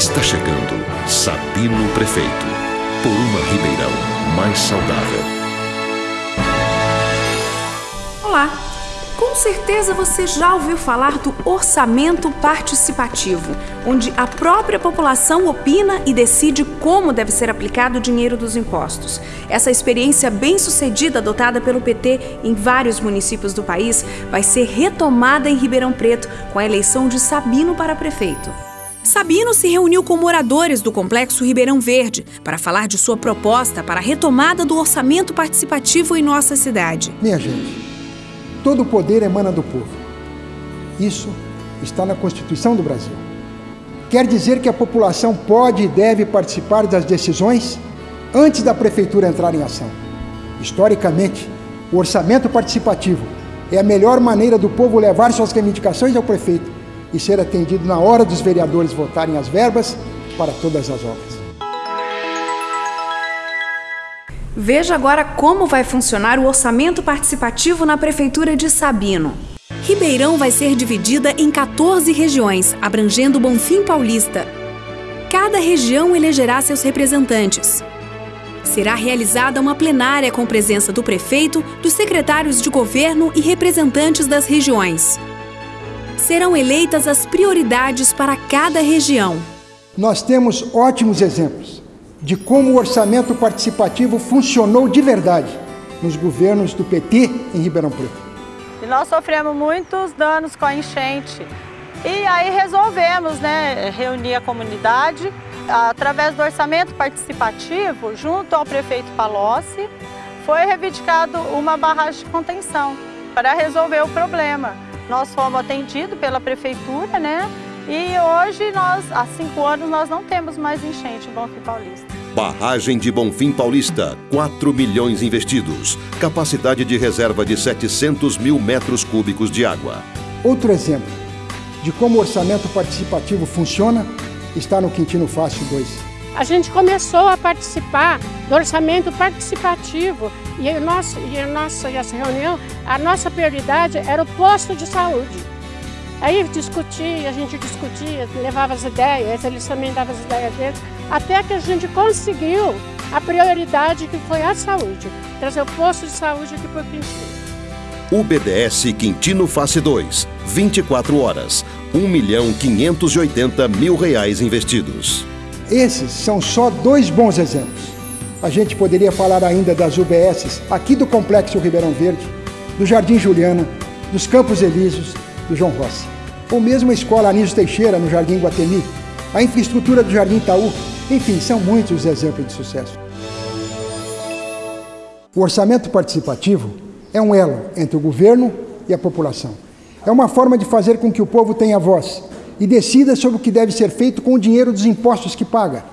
Está chegando Sabino Prefeito. Por uma Ribeirão mais saudável. Olá! Com certeza você já ouviu falar do orçamento participativo, onde a própria população opina e decide como deve ser aplicado o dinheiro dos impostos. Essa experiência bem-sucedida adotada pelo PT em vários municípios do país vai ser retomada em Ribeirão Preto com a eleição de Sabino para prefeito. Sabino se reuniu com moradores do complexo Ribeirão Verde para falar de sua proposta para a retomada do orçamento participativo em nossa cidade. Minha gente, todo o poder emana do povo. Isso está na Constituição do Brasil. Quer dizer que a população pode e deve participar das decisões antes da prefeitura entrar em ação. Historicamente, o orçamento participativo é a melhor maneira do povo levar suas reivindicações ao prefeito e ser atendido na hora dos vereadores votarem as verbas para todas as obras. Veja agora como vai funcionar o orçamento participativo na Prefeitura de Sabino. Ribeirão vai ser dividida em 14 regiões, abrangendo Bonfim Paulista. Cada região elegerá seus representantes. Será realizada uma plenária com presença do prefeito, dos secretários de governo e representantes das regiões. Serão eleitas as prioridades para cada região. Nós temos ótimos exemplos de como o orçamento participativo funcionou de verdade nos governos do PT em Ribeirão Preto. E nós sofremos muitos danos com a enchente. E aí resolvemos né, reunir a comunidade através do orçamento participativo, junto ao prefeito Palocci, foi reivindicado uma barragem de contenção para resolver o problema. Nós fomos atendidos pela prefeitura, né? E hoje, nós, há cinco anos, nós não temos mais enchente em Bonfim Paulista. Barragem de Bonfim Paulista, 4 milhões investidos. Capacidade de reserva de 700 mil metros cúbicos de água. Outro exemplo de como o orçamento participativo funciona está no Quintino Fácil 2. A gente começou a participar do orçamento e, o nosso, e a nossa essa reunião, a nossa prioridade era o posto de saúde. Aí discutia, a gente discutia, levava as ideias, eles também davam as ideias deles, até que a gente conseguiu a prioridade que foi a saúde, trazer o posto de saúde aqui para o Quintino. O BDS Quintino Face 2, 24 horas, 1 milhão 580 mil reais investidos. Esses são só dois bons exemplos. A gente poderia falar ainda das UBSs aqui do Complexo Ribeirão Verde, do Jardim Juliana, dos Campos Elíseos, do João Rossi. Ou mesmo a Escola Anísio Teixeira, no Jardim Guatemi, a infraestrutura do Jardim Itaú, enfim, são muitos os exemplos de sucesso. O orçamento participativo é um elo entre o governo e a população. É uma forma de fazer com que o povo tenha voz e decida sobre o que deve ser feito com o dinheiro dos impostos que paga.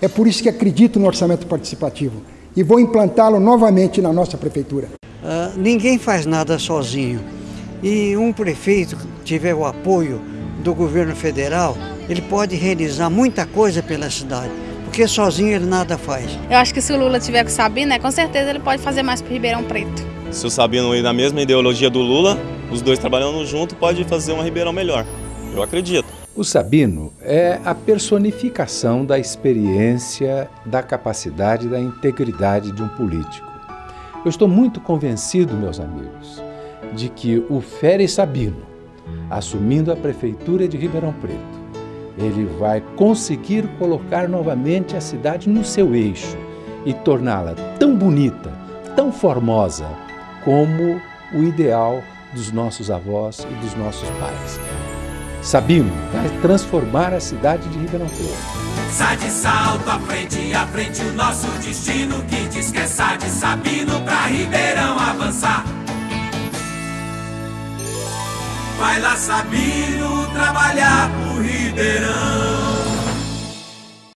É por isso que acredito no orçamento participativo e vou implantá-lo novamente na nossa prefeitura. Uh, ninguém faz nada sozinho e um prefeito tiver o apoio do governo federal, ele pode realizar muita coisa pela cidade, porque sozinho ele nada faz. Eu acho que se o Lula tiver com o Sabino, né, com certeza ele pode fazer mais para Ribeirão Preto. Se o Sabino ir na mesma ideologia do Lula, os dois trabalhando junto, pode fazer uma Ribeirão melhor. Eu acredito. O Sabino é a personificação da experiência, da capacidade, da integridade de um político. Eu estou muito convencido, meus amigos, de que o Fere Sabino, assumindo a prefeitura de Ribeirão Preto, ele vai conseguir colocar novamente a cidade no seu eixo e torná-la tão bonita, tão formosa, como o ideal dos nossos avós e dos nossos pais. Sabino vai transformar a cidade de Ribeirão Preto. Sai de salto à frente, à frente o nosso destino que diz que é de Sabino pra Ribeirão avançar. Vai lá, Sabino, trabalhar pro Ribeirão.